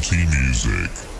T Music.